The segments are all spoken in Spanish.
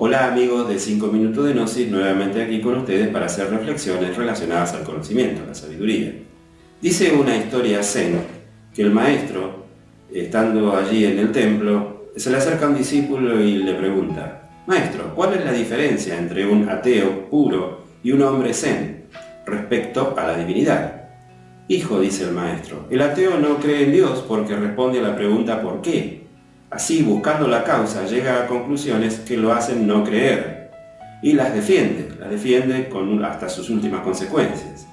Hola amigos de 5 minutos de Gnosis, nuevamente aquí con ustedes para hacer reflexiones relacionadas al conocimiento, la sabiduría. Dice una historia zen que el maestro, estando allí en el templo, se le acerca a un discípulo y le pregunta Maestro, ¿cuál es la diferencia entre un ateo puro y un hombre zen respecto a la divinidad? Hijo, dice el maestro, el ateo no cree en Dios porque responde a la pregunta ¿por qué? Así, buscando la causa, llega a conclusiones que lo hacen no creer y las defiende, las defiende hasta sus últimas consecuencias.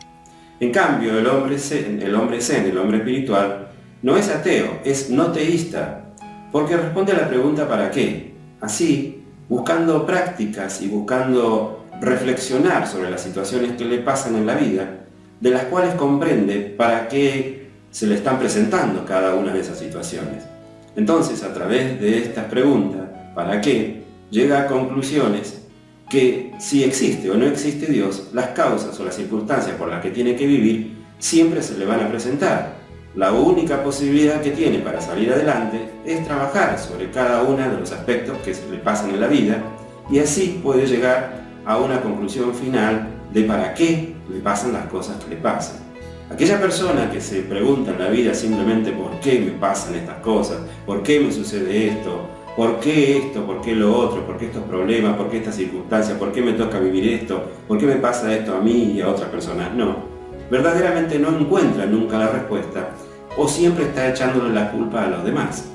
En cambio, el hombre zen, el hombre espiritual, no es ateo, es no teísta, porque responde a la pregunta ¿para qué? Así, buscando prácticas y buscando reflexionar sobre las situaciones que le pasan en la vida, de las cuales comprende para qué se le están presentando cada una de esas situaciones. Entonces, a través de estas preguntas, ¿para qué?, llega a conclusiones que si existe o no existe Dios, las causas o las circunstancias por las que tiene que vivir siempre se le van a presentar. La única posibilidad que tiene para salir adelante es trabajar sobre cada uno de los aspectos que se le pasan en la vida y así puede llegar a una conclusión final de para qué le pasan las cosas que le pasan. Aquella persona que se pregunta en la vida simplemente por qué me pasan estas cosas, por qué me sucede esto, por qué esto, por qué lo otro, por qué estos problemas, por qué estas circunstancias, por qué me toca vivir esto, por qué me pasa esto a mí y a otras personas, no. Verdaderamente no encuentra nunca la respuesta o siempre está echándole la culpa a los demás.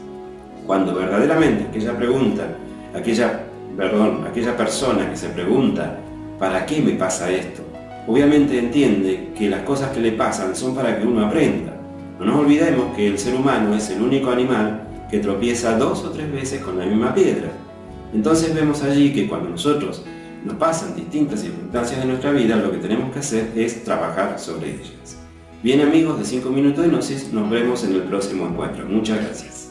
Cuando verdaderamente aquella pregunta, aquella, perdón, aquella persona que se pregunta ¿para qué me pasa esto? Obviamente entiende que las cosas que le pasan son para que uno aprenda. No nos olvidemos que el ser humano es el único animal que tropieza dos o tres veces con la misma piedra. Entonces vemos allí que cuando nosotros nos pasan distintas circunstancias de nuestra vida, lo que tenemos que hacer es trabajar sobre ellas. Bien amigos de 5 minutos de Gnosis, nos vemos en el próximo encuentro. Muchas gracias.